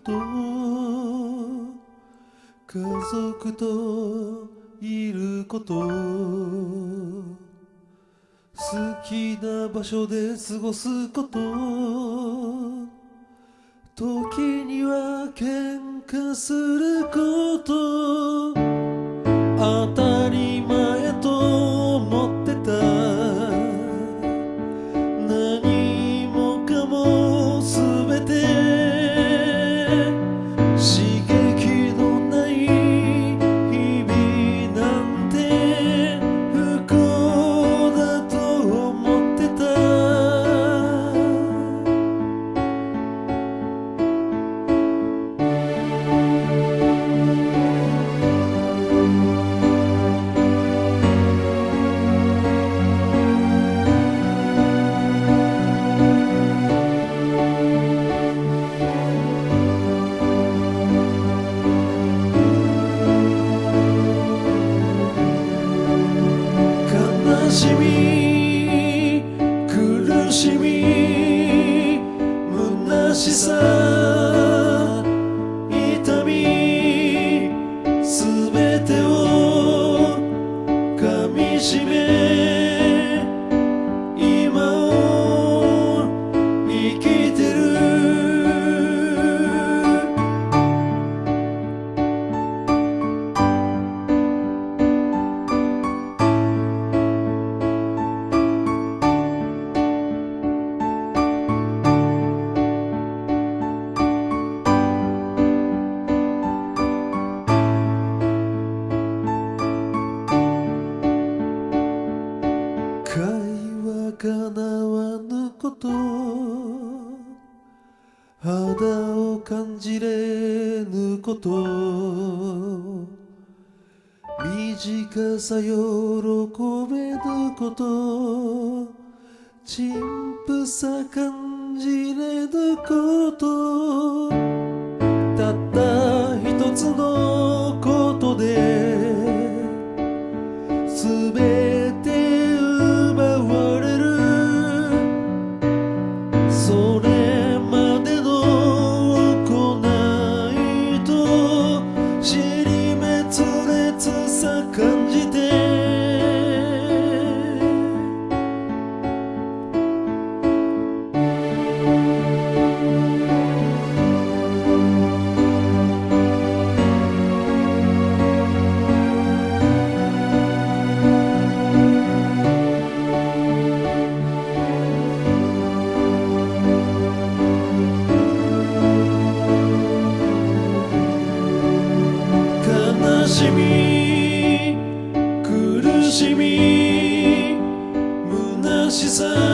と家族といること好きな場所で過ごすこと時には喧嘩すること。み苦しみ虚しさ。を感じれぬこと。短さ喜べぬこと。陳腐さ感じれぬこと。たった一つのことで全てしみ苦しみ虚しさ